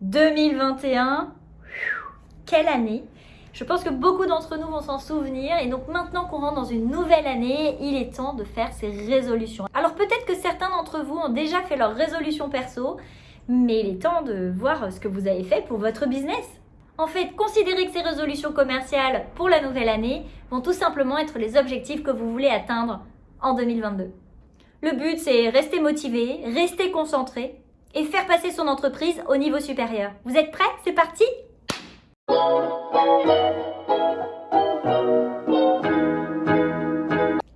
2021, quelle année? Je pense que beaucoup d'entre nous vont s'en souvenir et donc maintenant qu'on rentre dans une nouvelle année, il est temps de faire ses résolutions. Alors peut-être que certains d'entre vous ont déjà fait leurs résolutions perso, mais il est temps de voir ce que vous avez fait pour votre business. En fait, considérez que ces résolutions commerciales pour la nouvelle année vont tout simplement être les objectifs que vous voulez atteindre en 2022. Le but, c'est rester motivé, rester concentré et faire passer son entreprise au niveau supérieur. Vous êtes prêts? C'est parti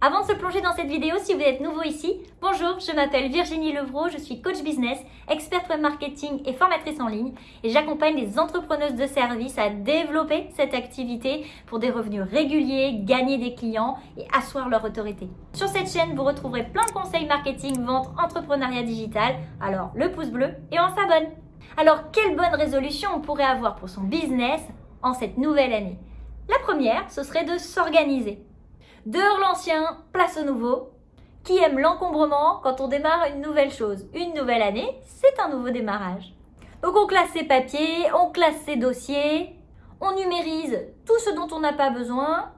Avant de se plonger dans cette vidéo, si vous êtes nouveau ici, bonjour, je m'appelle Virginie Levrault, je suis coach business, experte web marketing et formatrice en ligne et j'accompagne les entrepreneuses de services à développer cette activité pour des revenus réguliers, gagner des clients et asseoir leur autorité. Sur cette chaîne, vous retrouverez plein de conseils marketing, vente, entrepreneuriat digital, alors le pouce bleu et on s'abonne. Alors, quelle bonne résolution on pourrait avoir pour son business en cette nouvelle année? La première, ce serait de s'organiser. Dehors l'ancien, place au nouveau. Qui aime l'encombrement quand on démarre une nouvelle chose? Une nouvelle année, c'est un nouveau démarrage. Donc on classe ses papiers, on classe ses dossiers, on numérise tout ce dont on n'a pas besoin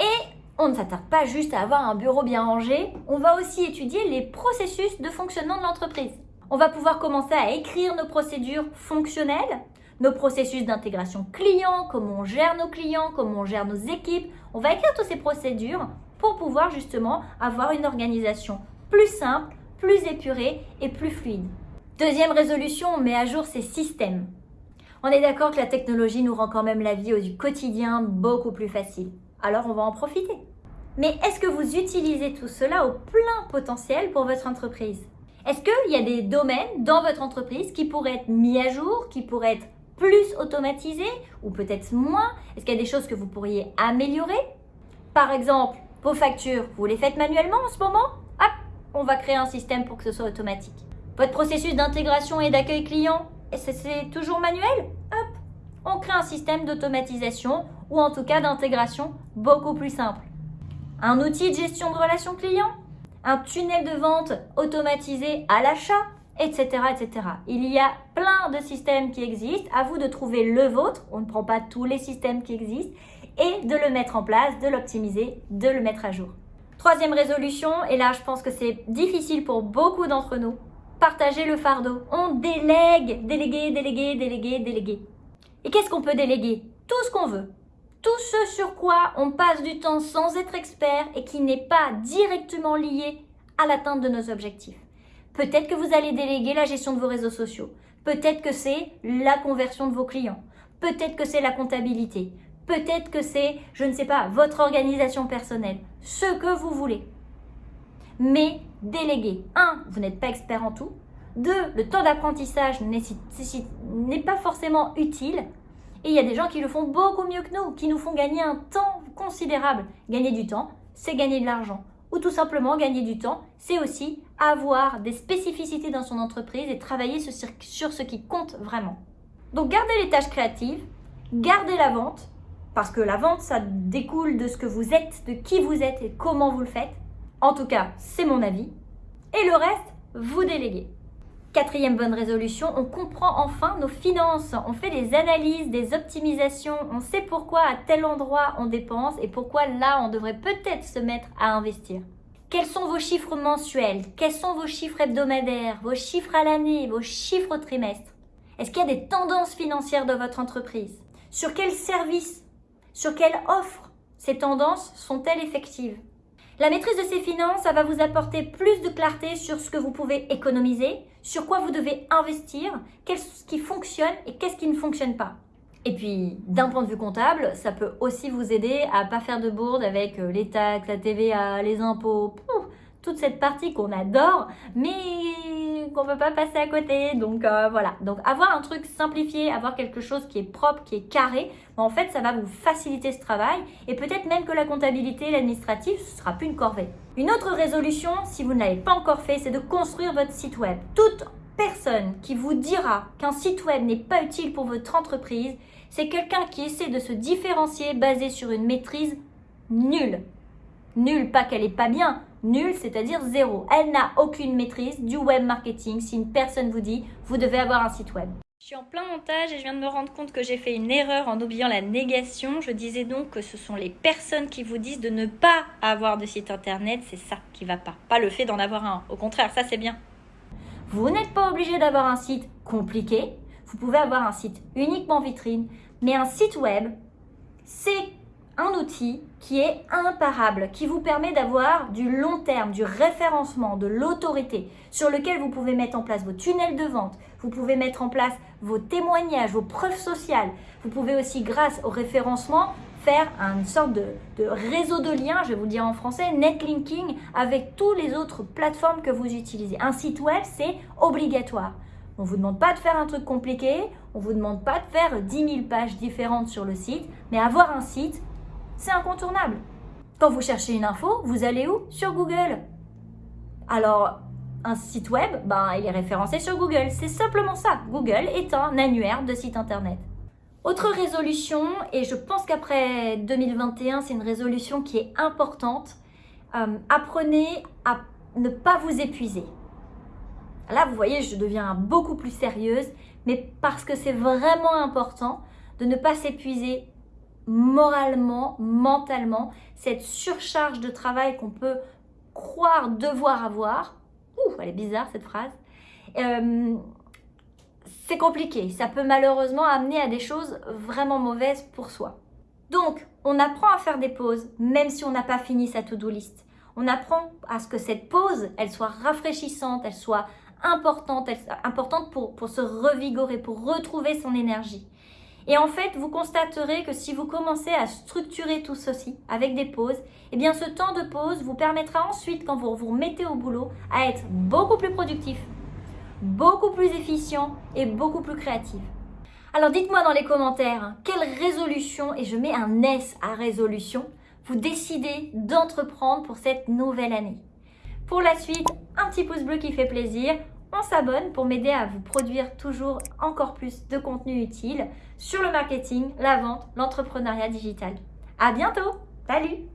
et on ne s'attarde pas juste à avoir un bureau bien rangé, on va aussi étudier les processus de fonctionnement de l'entreprise. On va pouvoir commencer à écrire nos procédures fonctionnelles, nos processus d'intégration client, comment on gère nos clients, comment on gère nos équipes. On va écrire toutes ces procédures pour pouvoir justement avoir une organisation plus simple, plus épurée et plus fluide. Deuxième résolution, on met à jour ces systèmes. On est d'accord que la technologie nous rend quand même la vie au quotidien beaucoup plus facile. Alors on va en profiter. Mais est-ce que vous utilisez tout cela au plein potentiel pour votre entreprise? Est-ce qu'il y a des domaines dans votre entreprise qui pourraient être mis à jour, qui pourraient être plus automatisé ou peut-être moins? Est-ce qu'il y a des choses que vous pourriez améliorer? Par exemple, vos factures, vous les faites manuellement en ce moment? Hop, on va créer un système pour que ce soit automatique. Votre processus d'intégration et d'accueil client, c'est toujours manuel? Hop, on crée un système d'automatisation ou en tout cas d'intégration beaucoup plus simple. Un outil de gestion de relations clients? Un tunnel de vente automatisé à l'achat? Etc., etc. Il y a plein de systèmes qui existent. À vous de trouver le vôtre. On ne prend pas tous les systèmes qui existent et de le mettre en place, de l'optimiser, de le mettre à jour. Troisième résolution, et là je pense que c'est difficile pour beaucoup d'entre nous, partager le fardeau. On délègue, déléguer, déléguer, déléguer, déléguer. Et qu'est-ce qu'on peut déléguer? Tout ce qu'on veut. Tout ce sur quoi on passe du temps sans être expert et qui n'est pas directement lié à l'atteinte de nos objectifs. Peut-être que vous allez déléguer la gestion de vos réseaux sociaux. Peut-être que c'est la conversion de vos clients. Peut-être que c'est la comptabilité. Peut-être que c'est, je ne sais pas, votre organisation personnelle. Ce que vous voulez. Mais déléguer. Un, vous n'êtes pas expert en tout. Deux, le temps d'apprentissage n'est pas forcément utile. Et il y a des gens qui le font beaucoup mieux que nous, qui nous font gagner un temps considérable. Gagner du temps, c'est gagner de l'argent ou tout simplement gagner du temps, c'est aussi avoir des spécificités dans son entreprise et travailler sur ce qui compte vraiment. Donc gardez les tâches créatives, gardez la vente, parce que la vente, ça découle de ce que vous êtes, de qui vous êtes et comment vous le faites. En tout cas, c'est mon avis. Et le reste, vous déléguez. Quatrième bonne résolution, on comprend enfin nos finances. On fait des analyses, des optimisations. On sait pourquoi à tel endroit on dépense et pourquoi là on devrait peut-être se mettre à investir. Quels sont vos chiffres mensuels? Quels sont vos chiffres hebdomadaires? Vos chiffres à l'année? Vos chiffres au trimestre? Est-ce qu'il y a des tendances financières de votre entreprise? Sur quels services Sur quelle offre ces tendances sont-elles effectives? La maîtrise de ces finances, ça va vous apporter plus de clarté sur ce que vous pouvez économiser, sur quoi vous devez investir, qu'est-ce qui fonctionne et qu'est-ce qui ne fonctionne pas. Et puis, d'un point de vue comptable, ça peut aussi vous aider à pas faire de bourde avec euh, les taxes, la TVA, les impôts, toute cette partie qu'on adore, mais qu'on ne peut pas passer à côté. Donc euh, voilà, donc avoir un truc simplifié, avoir quelque chose qui est propre, qui est carré, en fait ça va vous faciliter ce travail et peut-être même que la comptabilité, l'administratif, ce sera plus une corvée. Une autre résolution, si vous ne l'avez pas encore fait, c'est de construire votre site web. Toute personne qui vous dira qu'un site web n'est pas utile pour votre entreprise, c'est quelqu'un qui essaie de se différencier basé sur une maîtrise nulle. Nulle, pas qu'elle est pas bien, nulle, c'est-à-dire zéro. Elle n'a aucune maîtrise du web marketing si une personne vous dit vous devez avoir un site web. Je suis en plein montage et je viens de me rendre compte que j'ai fait une erreur en oubliant la négation. Je disais donc que ce sont les personnes qui vous disent de ne pas avoir de site internet. C'est ça qui va pas. Pas le fait d'en avoir un. Au contraire, ça c'est bien. Vous n'êtes pas obligé d'avoir un site compliqué. Vous pouvez avoir un site uniquement vitrine. Mais un site web, c'est un outil qui est imparable, qui vous permet d'avoir du long terme, du référencement, de l'autorité, sur lequel vous pouvez mettre en place vos tunnels de vente, vous pouvez mettre en place vos témoignages, vos preuves sociales. Vous pouvez aussi, grâce au référencement, faire une sorte de, réseau de liens, je vais vous dire en français, netlinking, avec toutes les autres plateformes que vous utilisez. Un site web, c'est obligatoire. On ne vous demande pas de faire un truc compliqué, on ne vous demande pas de faire 10 000 pages différentes sur le site, mais avoir un site, c'est incontournable. Quand vous cherchez une info, vous allez où? Sur Google. Alors, un site web, ben, il est référencé sur Google. C'est simplement ça. Google est un annuaire de sites internet. Autre résolution, et je pense qu'après 2021, c'est une résolution qui est importante. Euh, apprenez à ne pas vous épuiser. Là, vous voyez, je deviens beaucoup plus sérieuse, mais parce que c'est vraiment important de ne pas s'épuiser moralement, mentalement, cette surcharge de travail qu'on peut croire devoir avoir. Ouh, elle est bizarre cette phrase. Euh, c'est compliqué. Ça peut malheureusement amener à des choses vraiment mauvaises pour soi. Donc, on apprend à faire des pauses, même si on n'a pas fini sa to-do list. On apprend à ce que cette pause, elle soit rafraîchissante, elle soit importante, elle, importante pour, pour se revigorer, pour retrouver son énergie. Et en fait, vous constaterez que si vous commencez à structurer tout ceci avec des pauses, eh bien ce temps de pause vous permettra ensuite, quand vous vous remettez au boulot, à être beaucoup plus productif, beaucoup plus efficient et beaucoup plus créatif. Alors dites-moi dans les commentaires, hein, quelle résolution, et je mets un S à résolution, vous décidez d'entreprendre pour cette nouvelle année? Pour la suite, un petit pouce bleu qui fait plaisir, on s'abonne pour m'aider à vous produire toujours encore plus de contenu utile sur le marketing, la vente, l'entrepreneuriat digital. À bientôt! Salut